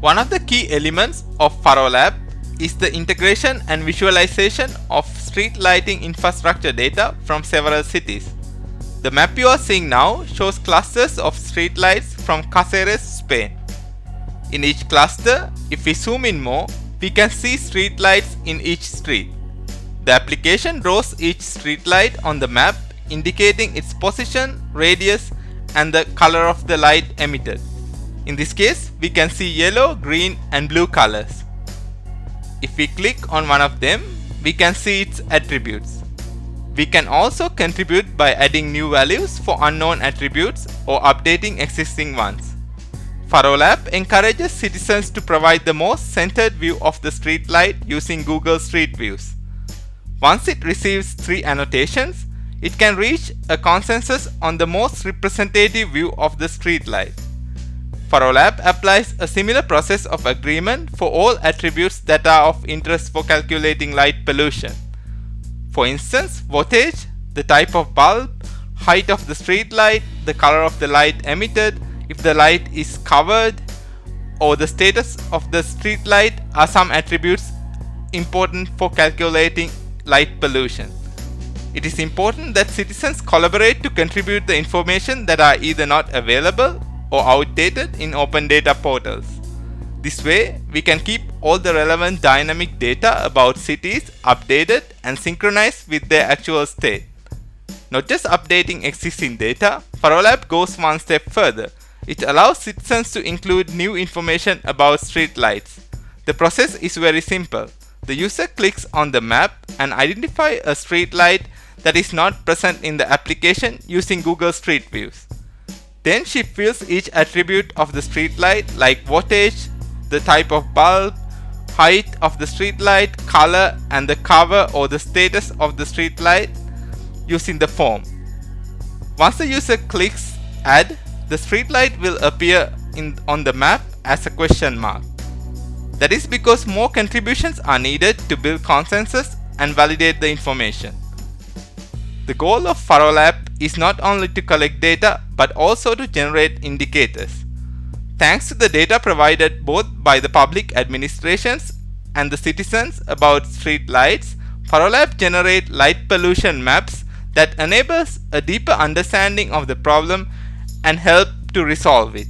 One of the key elements of FaroLab is the integration and visualization of street lighting infrastructure data from several cities. The map you are seeing now shows clusters of streetlights from Caceres, Spain. In each cluster, if we zoom in more, we can see streetlights in each street. The application draws each streetlight on the map indicating its position, radius and the color of the light emitted. In this case, we can see yellow, green and blue colors. If we click on one of them, we can see its attributes. We can also contribute by adding new values for unknown attributes or updating existing ones. FaroLab encourages citizens to provide the most centered view of the street light using Google Street Views. Once it receives three annotations, it can reach a consensus on the most representative view of the street light. FaroLab applies a similar process of agreement for all attributes that are of interest for calculating light pollution. For instance, voltage, the type of bulb, height of the street light, the color of the light emitted, if the light is covered, or the status of the street light are some attributes important for calculating light pollution. It is important that citizens collaborate to contribute the information that are either not available or outdated in open data portals. This way, we can keep all the relevant dynamic data about cities updated and synchronized with their actual state. Not just updating existing data, FaroLab goes one step further. It allows citizens to include new information about street lights. The process is very simple. The user clicks on the map and identify a street light that is not present in the application using Google Street Views. Then she fills each attribute of the street light like voltage, the type of bulb, height of the street light, color and the cover or the status of the street light using the form. Once the user clicks add, the street light will appear in, on the map as a question mark. That is because more contributions are needed to build consensus and validate the information. The goal of FaroLab is not only to collect data but also to generate indicators. Thanks to the data provided both by the public administrations and the citizens about street lights, FaroLab generate light pollution maps that enables a deeper understanding of the problem and help to resolve it.